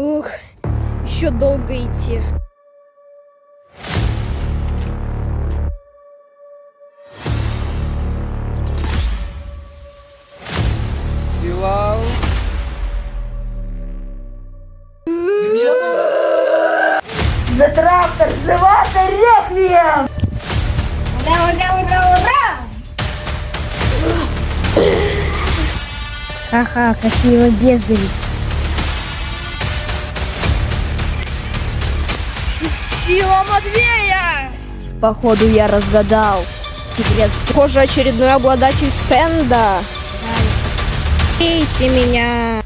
Ух, еще долго идти. Силал. За трактор, взрываться реквием! Ура, ура, ура, ура! Ха-ха, какие вы бездари. Сила Матвея! Походу я разгадал секрет. Похоже, очередной обладатель стенда. Бейте меня.